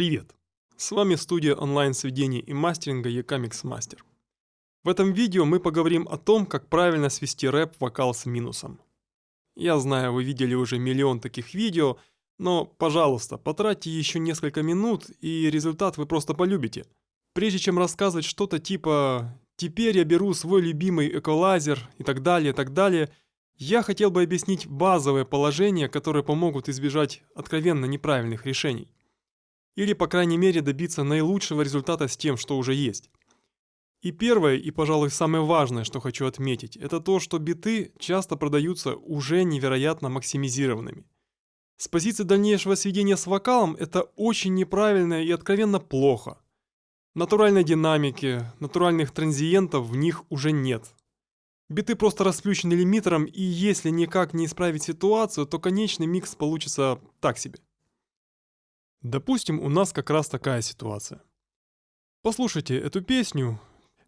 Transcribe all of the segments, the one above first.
Привет! С вами студия онлайн-сведения и мастеринга Ecamix Master. В этом видео мы поговорим о том, как правильно свести рэп-вокал с минусом. Я знаю, вы видели уже миллион таких видео, но, пожалуйста, потратьте еще несколько минут, и результат вы просто полюбите. Прежде чем рассказывать что-то типа «теперь я беру свой любимый эколайзер» и так далее, и так далее – я хотел бы объяснить базовые положения, которые помогут избежать откровенно неправильных решений. Или, по крайней мере, добиться наилучшего результата с тем, что уже есть. И первое, и, пожалуй, самое важное, что хочу отметить, это то, что биты часто продаются уже невероятно максимизированными. С позиции дальнейшего сведения с вокалом это очень неправильно и откровенно плохо. Натуральной динамики, натуральных транзиентов в них уже нет. Биты просто расплющены лимитером, и если никак не исправить ситуацию, то конечный микс получится так себе. Допустим, у нас как раз такая ситуация. Послушайте эту песню.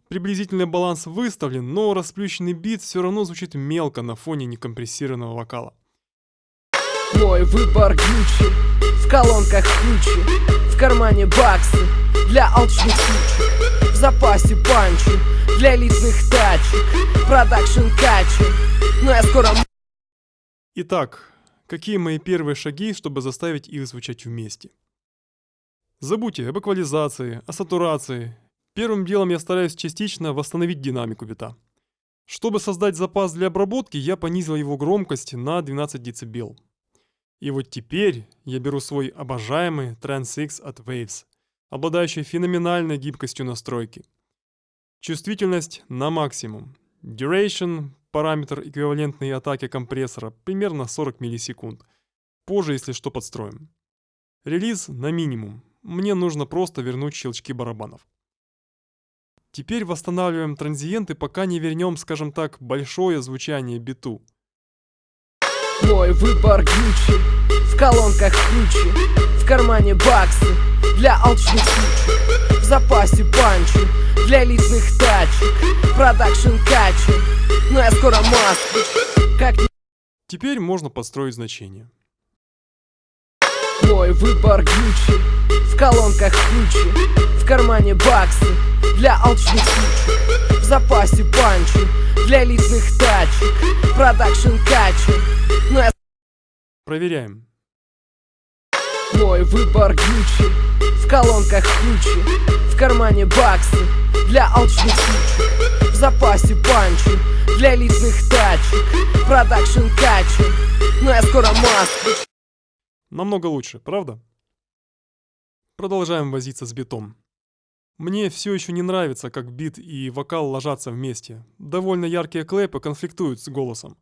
Приблизительный баланс выставлен, но расплющенный бит все равно звучит мелко на фоне некомпрессированного вокала. Мой выбор Гуччи, в колонках ключи, в кармане баксы для алчных ключей, в запасе панчи для элитных тачек, продакшн качи, но я скоро... Итак, какие мои первые шаги, чтобы заставить их звучать вместе? Забудьте об эквализации, о сатурации. Первым делом я стараюсь частично восстановить динамику бита. Чтобы создать запас для обработки, я понизил его громкость на 12 дБ. И вот теперь я беру свой обожаемый Trans X от Waves, обладающий феноменальной гибкостью настройки. Чувствительность на максимум. Duration, параметр эквивалентной атаки компрессора, примерно 40 миллисекунд. Позже, если что, подстроим. Релиз на минимум. Мне нужно просто вернуть щелчки барабанов. Теперь восстанавливаем транзиенты, пока не вернем, скажем так, большое звучание биту. Мой выбор Гуччи. В колонках ключи В кармане баксы Для алчных ключей В запасе панчи Для элитных тачек. Продакшн качи Но я скоро москвич Как Теперь можно подстроить значение. Мой выбор Гуччи. В колонках ключи кармане баксы Для алчных ключей В запасе панчи Для элитных тачек Продакшн качи но я... Проверяем. Мой выбор Гуччи В колонках ключи В кармане баксы Для алчных ключей В запасе панчи Для элитных тачек Продакшн качи Но я скоро москвич Намного лучше, правда? Продолжаем возиться с битом. Мне все еще не нравится, как бит и вокал ложатся вместе. Довольно яркие клэпы конфликтуют с голосом.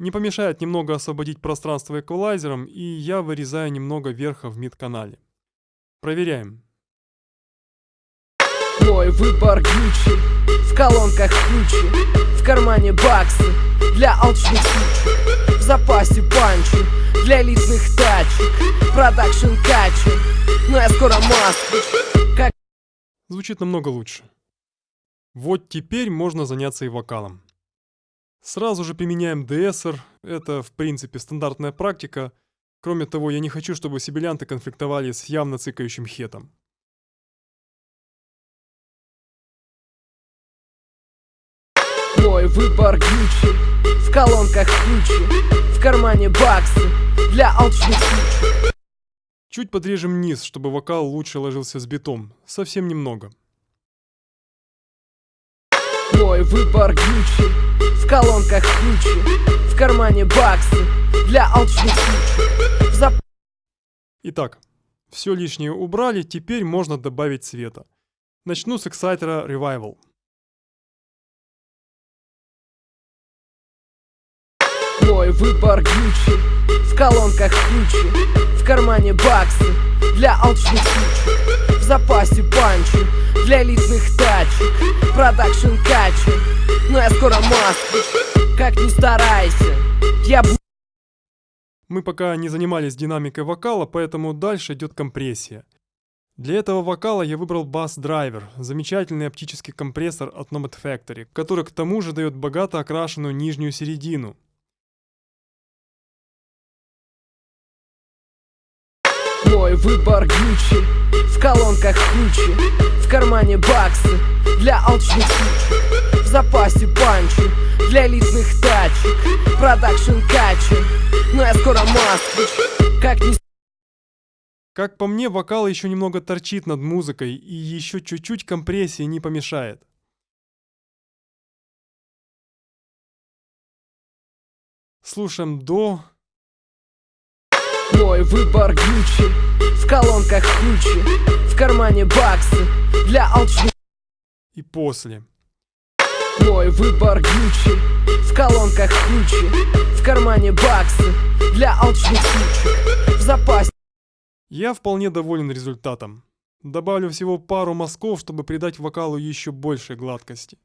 Не помешает немного освободить пространство эквалайзером, и я вырезаю немного верха в mid-канале. Проверяем. Мой выбор Гуччи В колонках ключи В кармане баксы Для алчных ключей В запасе панчи Для элитных тачек Продакшн качи Но я скоро москвич. Звучит намного лучше. Вот теперь можно заняться и вокалом. Сразу же применяем de-esser, это в принципе стандартная практика. Кроме того, я не хочу, чтобы сибилянты конфликтовали с явно цикающим хетом. Мой выбор Гуччи В колонках ключи В кармане баксы Для алчных Чуть подрежем низ, чтобы вокал лучше ложился с битом. Совсем немного. Мой выбор Гуччи в колонках ключи В кармане баксы Для алчных ключей Зап... Итак, все лишнее убрали, теперь можно добавить цвета. Начну с эксайтера Revival. Мой выбор Гуччи В колонках ключи В кармане баксы Для алчных ключей В запасе панчи Для элитных тачек Продакшн качи но я скоро москвич Как ни старайся, я буду Мы пока не занимались динамикой вокала, поэтому дальше идет компрессия. Для этого вокала я выбрал BusDriver, замечательный оптический компрессор от Nomad Factory, который к тому же дает богато окрашенную нижнюю середину. Мой выбор Гуччи. В колонках кучи В кармане баксы Для алчных сучек. В запасе панчи Для элитных тачек. Продакшн качи Но я скоро москвич. Как ни Как по мне, вокал еще немного торчит над музыкой, и еще чуть-чуть компрессии не помешает. Слушаем до... Мой выбор Гуччи В колонках кучи В кармане баксы Для алчных и после. Мой выбор Гуччи В колонках кучи В кармане баксы Для алчных сучек В запасе Я вполне доволен результатом. Добавлю всего пару мазков, чтобы придать вокалу еще большей гладкости.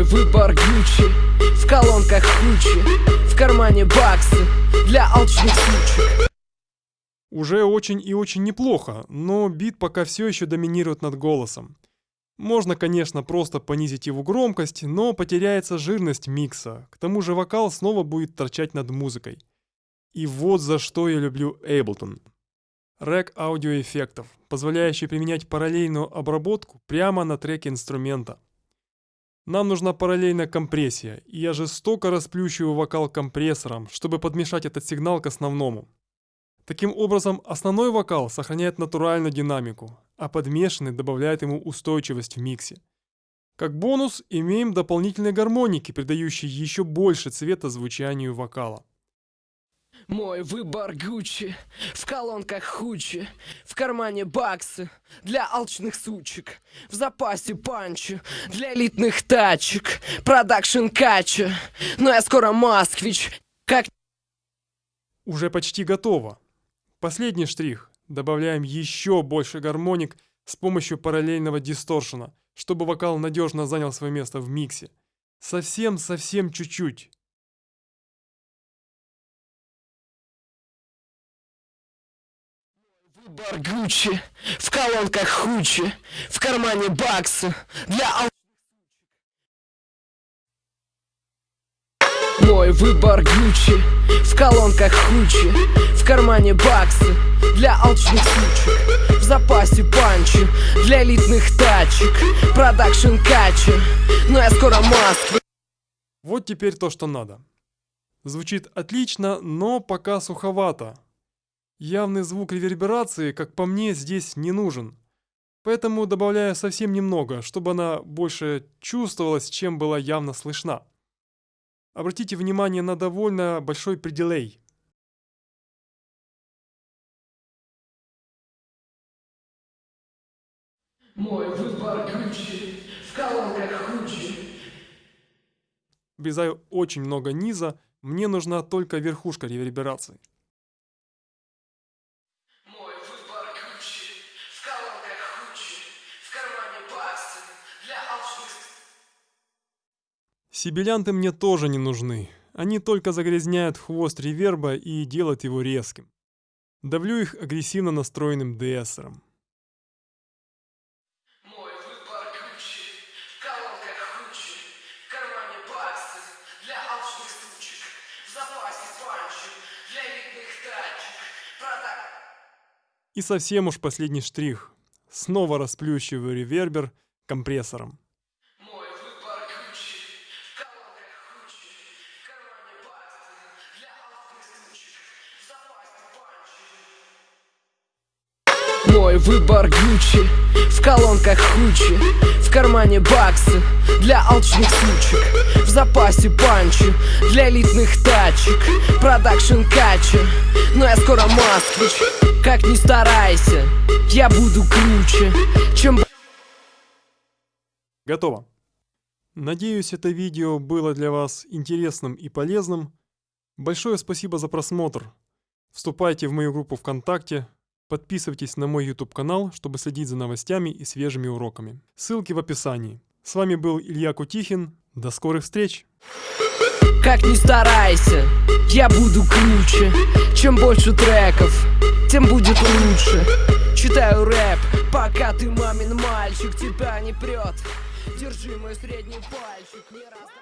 Мой выбор Гуччи В колонках кучи В кармане баксы Для алчных сучек Уже очень и очень неплохо, но бит пока все еще доминирует над голосом. Можно, конечно, просто понизить его громкость, но потеряется жирность микса. К тому же вокал снова будет торчать над музыкой. И вот за что я люблю Ableton. Рэк аудиоэффектов, позволяющий применять параллельную обработку прямо на треке инструмента. Нам нужна параллельная компрессия, и я жестоко расплющиваю вокал компрессором, чтобы подмешать этот сигнал к основному. Таким образом, основной вокал сохраняет натуральную динамику, а подмешанный добавляет ему устойчивость в миксе. Как бонус, имеем дополнительные гармоники, придающие еще больше цвета звучанию вокала. Мой выбор Гуччи В колонках хучи В кармане баксы Для алчных сучек В запасе панчи Для элитных тачек Продакшн качи Но я скоро москвич Как Уже почти готово. Последний штрих. Добавляем еще больше гармоник с помощью параллельного дисторшена, чтобы вокал надежно занял свое место в миксе. Совсем-совсем чуть-чуть. Выбор Гуччи В колонках кучи В кармане баксы Для. Мой выбор Гуччи В колонках кучи В кармане баксы Для алчных сучек В запасе панчи Для элитных тачек Продакшн качи Но я скоро москвич Вот теперь то, что надо. Звучит отлично, но пока суховато. Явный звук реверберации, как по мне, здесь не нужен. Поэтому добавляю совсем немного, чтобы она больше чувствовалась, чем была явно слышна. Обратите внимание на довольно большой пределей. Мой выбор Гуччи В колонках хучи Обрезаю очень много низа, мне нужна только верхушка реверберации. Мой выбор Гуччи В колонках хучи В кармане баксы Для алчных Сибилянты мне тоже не нужны. Они только загрязняют хвост реверба и делают его резким. Давлю их агрессивно настроенным Продак И совсем уж последний штрих. Снова расплющиваю ревербер компрессором. Мой выбор Гуччи В колонках хучи В кармане баксы Для алчных сучек В запасе панчи Для элитных тачек Продакшн качи Но я скоро москвич Как ни старайся Я буду круче Чем Готово. Надеюсь, это видео было для вас интересным и полезным. Большое спасибо за просмотр. Вступайте в мою группу ВКонтакте, подписывайтесь на мой YouTube канал, чтобы следить за новостями и свежими уроками. Ссылки в описании. С вами был Илья Кутихин. До скорых встреч! Как ни старайся, я буду круче Чем больше треков, тем будет лучше Читаю рэп, пока ты мамин мальчик Тебя не прет Держи мой средний пальчик Не раздражай